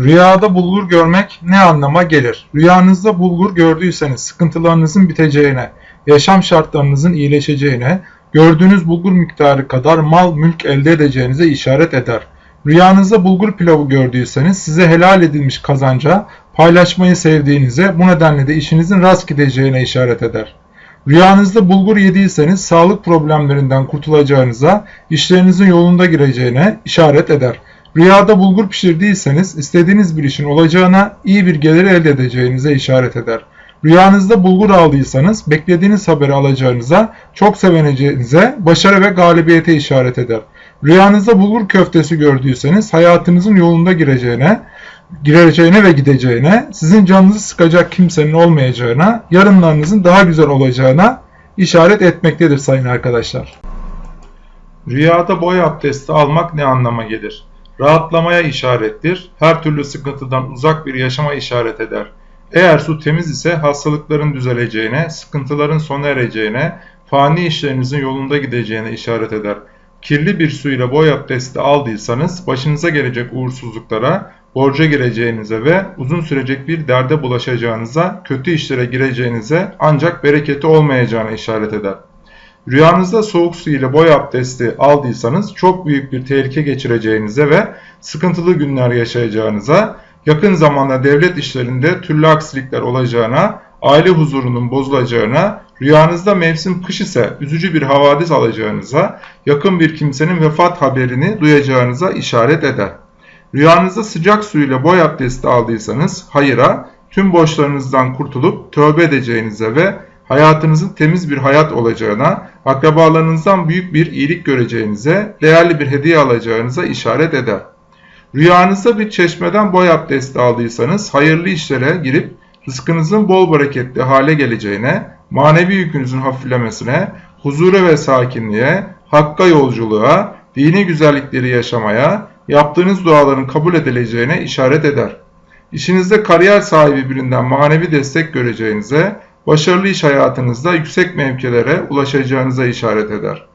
Rüyada bulgur görmek ne anlama gelir? Rüyanızda bulgur gördüyseniz sıkıntılarınızın biteceğine, yaşam şartlarınızın iyileşeceğine, gördüğünüz bulgur miktarı kadar mal mülk elde edeceğinize işaret eder. Rüyanızda bulgur pilavı gördüyseniz size helal edilmiş kazanca, paylaşmayı sevdiğinize, bu nedenle de işinizin rast gideceğine işaret eder. Rüyanızda bulgur yediyseniz sağlık problemlerinden kurtulacağınıza, işlerinizin yolunda gireceğine işaret eder. Rüyada bulgur pişirdiyseniz istediğiniz bir işin olacağına, iyi bir gelir elde edeceğinize işaret eder. Rüyanızda bulgur aldıysanız beklediğiniz haberi alacağınıza, çok sevineceğinize, başarı ve galibiyete işaret eder. Rüyanızda bulgur köftesi gördüyseniz hayatınızın yolunda gireceğine, gireceğine ve gideceğine, sizin canınızı sıkacak kimsenin olmayacağına, yarınlarınızın daha güzel olacağına işaret etmektedir sayın arkadaşlar. Rüyada boy abdesti almak ne anlama gelir? Rahatlamaya işarettir, her türlü sıkıntıdan uzak bir yaşama işaret eder. Eğer su temiz ise hastalıkların düzeleceğine, sıkıntıların sona ereceğine, fani işlerinizin yolunda gideceğine işaret eder. Kirli bir suyla boy abdesti aldıysanız başınıza gelecek uğursuzluklara, borca gireceğinize ve uzun sürecek bir derde bulaşacağınıza, kötü işlere gireceğinize ancak bereketi olmayacağına işaret eder. Rüyanızda soğuk su ile boy abdesti aldıysanız çok büyük bir tehlike geçireceğinize ve sıkıntılı günler yaşayacağınıza, yakın zamanda devlet işlerinde türlü aksilikler olacağına, aile huzurunun bozulacağına, rüyanızda mevsim kış ise üzücü bir havadis alacağınıza, yakın bir kimsenin vefat haberini duyacağınıza işaret eder. Rüyanızda sıcak su ile boy abdesti aldıysanız hayıra, tüm borçlarınızdan kurtulup tövbe edeceğinize ve hayatınızın temiz bir hayat olacağına, akrabalarınızdan büyük bir iyilik göreceğinize, değerli bir hediye alacağınıza işaret eder. Rüyanızda bir çeşmeden boy abdesti aldıysanız hayırlı işlere girip rızkınızın bol bereketli hale geleceğine, manevi yükünüzün hafiflemesine, huzura ve sakinliğe, hakka yolculuğa, dini güzellikleri yaşamaya, yaptığınız duaların kabul edileceğine işaret eder. İşinizde kariyer sahibi birinden manevi destek göreceğinize, başarılı iş hayatınızda yüksek mevkilere ulaşacağınıza işaret eder.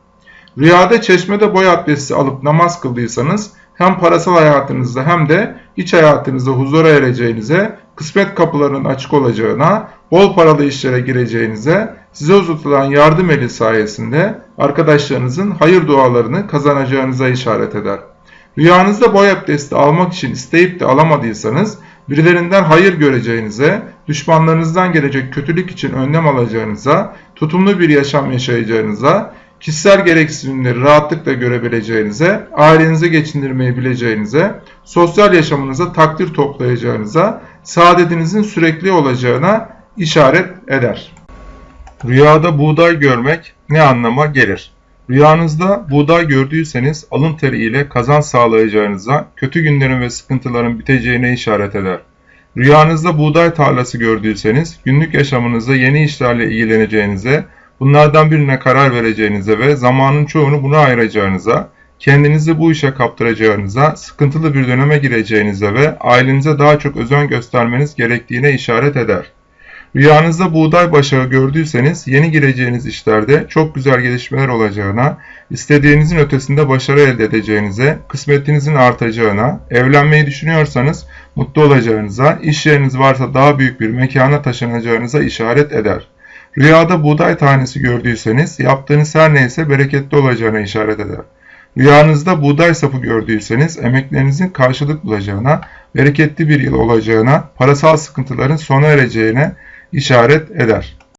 Rüyada çeşmede boy abdesti alıp namaz kıldıysanız hem parasal hayatınızda hem de iç hayatınızda huzura ereceğinize, kısmet kapılarının açık olacağına, bol paralı işlere gireceğinize, size uzatılan yardım eli sayesinde arkadaşlarınızın hayır dualarını kazanacağınıza işaret eder. Rüyanızda boy abdesti almak için isteyip de alamadıysanız, birilerinden hayır göreceğinize, düşmanlarınızdan gelecek kötülük için önlem alacağınıza, tutumlu bir yaşam yaşayacağınıza, kişisel gereksinimleri rahatlıkla görebileceğinize, ailenizi geçindirmeyi bileceğinize, sosyal yaşamınıza takdir toplayacağınıza, saadetinizin sürekli olacağına işaret eder. Rüyada buğday görmek ne anlama gelir? Rüyanızda buğday gördüyseniz alın teri ile kazanç sağlayacağınıza, kötü günlerin ve sıkıntıların biteceğine işaret eder. Rüyanızda buğday tarlası gördüyseniz günlük yaşamınızda yeni işlerle ilgileneceğinize, bunlardan birine karar vereceğinize ve zamanın çoğunu buna ayıracağınıza, kendinizi bu işe kaptıracağınıza, sıkıntılı bir döneme gireceğinize ve ailenize daha çok özen göstermeniz gerektiğine işaret eder. Rüyanızda buğday başağı gördüyseniz yeni gireceğiniz işlerde çok güzel gelişmeler olacağına, istediğinizin ötesinde başarı elde edeceğinize, kısmetinizin artacağına, evlenmeyi düşünüyorsanız mutlu olacağınıza, iş yeriniz varsa daha büyük bir mekana taşınacağınıza işaret eder. Rüyada buğday tanesi gördüyseniz yaptığınız her neyse bereketli olacağına işaret eder. Rüyanızda buğday sapı gördüyseniz emeklerinizin karşılık bulacağına, bereketli bir yıl olacağına, parasal sıkıntıların sona ereceğine işaret eder.